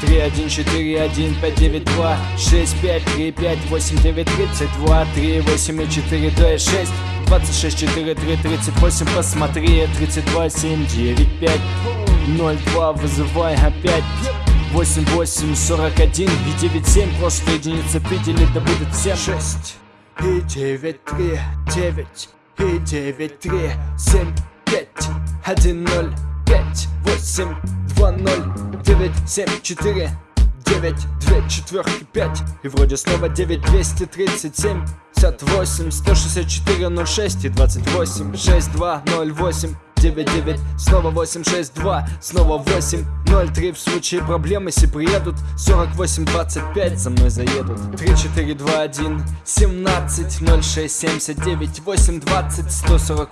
3, 1, 4, 1, 5, 9, 2, 6, 5, 3, 5, 8, 9, 32, 3, 8 и 4, 2, 6, 26, 4, 3, 38, посмотри, 32, 7, 9, 5, 0, 2, вызывай опять. 8, 8, 41 и 9, 7 Просто единицы пидели, да будет всем. 6 и 9, 3, 9 и 9, 3, 7, 5 1, 0, 5, 8, 2, 0 9, 7, 4 9, 2 четверки, 5 И вроде снова 9, 237 58, 164, 06 и 28 6, 2, 0, 8 9-9, снова 8-6-2, снова 8-0-3 В случае проблем, если приедут 48-25 за мной заедут. 3-4-2-1, 17-06-79 8-20,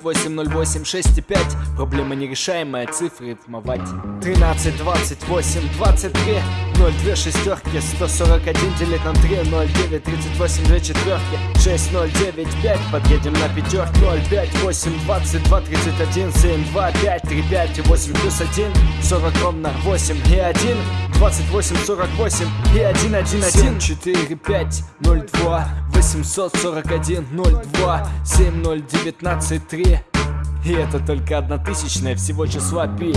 148-08, 6-5 Проблема нерешаемая, цифры рифмовать. 13-28, 23 0-2 шестерки, 141 делить на 3 0-9, 38, 2 четверки. 6, 0, 9, 5, подъедем на пятерки 0, 5, 8, 22, 31, 7 7, 2, 5, 3, 5 и 8 плюс 1 40 ровно 8 и 1 28, 48 и 1, 1, 1 7, 4, 5, 0, 2 841, 0, 2 7, 0, 19, 3 И это только одна тысячная всего числа пи